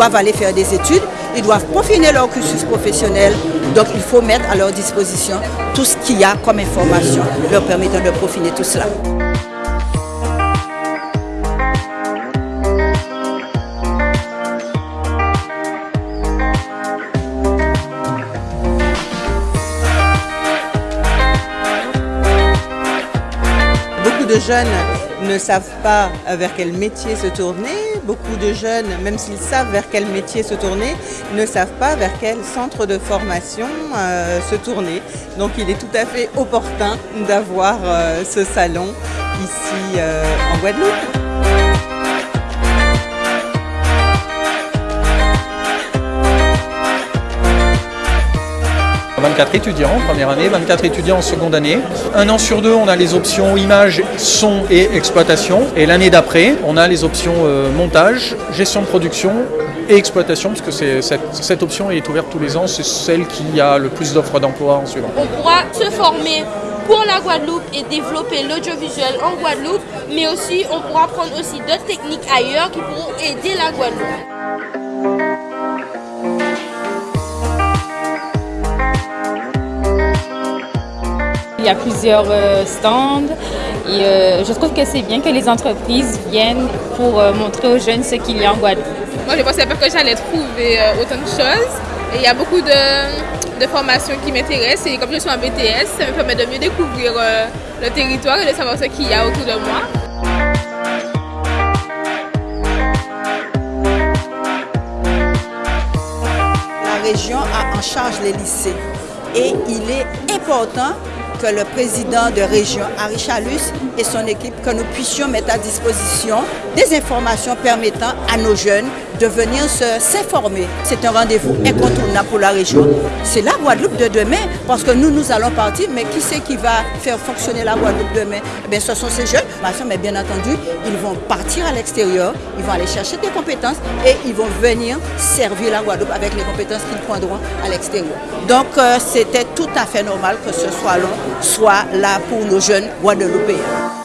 doivent aller faire des études, ils doivent peaufiner leur cursus professionnel. Donc il faut mettre à leur disposition tout ce qu'il y a comme information leur permettant de peaufiner tout cela. Beaucoup de jeunes ne savent pas vers quel métier se tourner. Beaucoup de jeunes, même s'ils savent vers quel métier se tourner, ne savent pas vers quel centre de formation euh, se tourner. Donc il est tout à fait opportun d'avoir euh, ce salon ici euh, en Guadeloupe. 24 étudiants en première année, 24 étudiants en seconde année. Un an sur deux, on a les options image, son et exploitation. Et l'année d'après, on a les options euh, montage, gestion de production et exploitation, parce que cette, cette option est ouverte tous les ans, c'est celle qui a le plus d'offres d'emploi en suivant. On pourra se former pour la Guadeloupe et développer l'audiovisuel en Guadeloupe, mais aussi on pourra prendre aussi d'autres techniques ailleurs qui pourront aider la Guadeloupe. Il y a plusieurs euh, stands et euh, je trouve que c'est bien que les entreprises viennent pour euh, montrer aux jeunes ce qu'il y a en Guadeloupe. Moi, je pensais pas que j'allais trouver autant de choses. Et il y a beaucoup de, de formations qui m'intéressent et comme je suis en BTS, ça me permet de mieux découvrir le territoire et de savoir ce qu'il y a autour de moi. La région a en charge les lycées et il est important que le président de région, Harry Chalus, et son équipe, que nous puissions mettre à disposition des informations permettant à nos jeunes de venir s'informer. C'est un rendez-vous incontournable pour la région. C'est la Guadeloupe de demain, parce que nous, nous allons partir, mais qui c'est qui va faire fonctionner la Guadeloupe demain? Eh bien, Ce sont ces jeunes, mais bien entendu, ils vont partir à l'extérieur, ils vont aller chercher des compétences et ils vont venir servir la Guadeloupe avec les compétences qu'ils prendront à l'extérieur. Donc, euh, c'était tout à fait normal que ce soit long soit là pour nos jeunes Guadeloupéens.